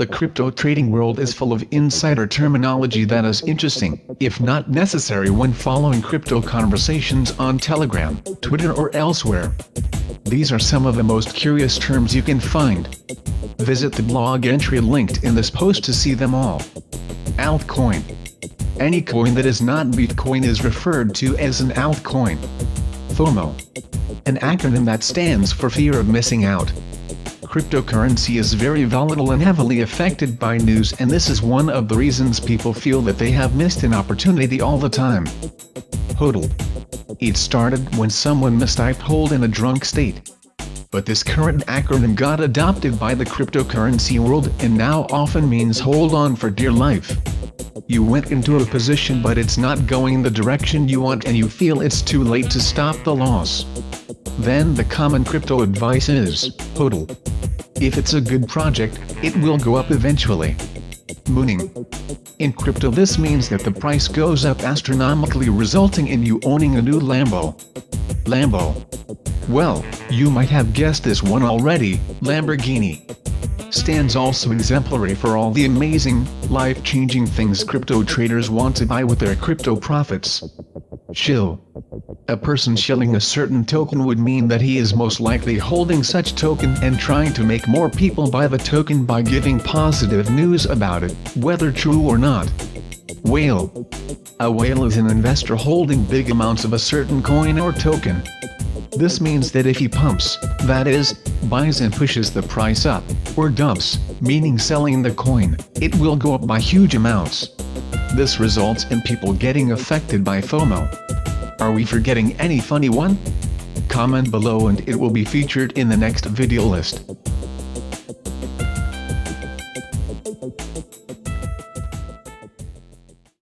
The crypto trading world is full of insider terminology that is interesting, if not necessary when following crypto conversations on Telegram, Twitter or elsewhere. These are some of the most curious terms you can find. Visit the blog entry linked in this post to see them all. Altcoin. Any coin that is not Bitcoin is referred to as an altcoin. FOMO. An acronym that stands for fear of missing out. Cryptocurrency is very volatile and heavily affected by news and this is one of the reasons people feel that they have missed an opportunity all the time. HODL. It started when someone mistyped hold in a drunk state. But this current acronym got adopted by the cryptocurrency world and now often means hold on for dear life. You went into a position but it's not going the direction you want and you feel it's too late to stop the loss. Then the common crypto advice is, HODL. If it's a good project, it will go up eventually. Mooning. In crypto this means that the price goes up astronomically resulting in you owning a new Lambo. Lambo. Well, you might have guessed this one already, Lamborghini. Stands also exemplary for all the amazing, life-changing things crypto traders want to buy with their crypto profits. Shill. A person shilling a certain token would mean that he is most likely holding such token and trying to make more people buy the token by giving positive news about it, whether true or not. Whale. A whale is an investor holding big amounts of a certain coin or token. This means that if he pumps, that is, buys and pushes the price up, or dumps, meaning selling the coin, it will go up by huge amounts. This results in people getting affected by FOMO. Are we forgetting any funny one? Comment below and it will be featured in the next video list.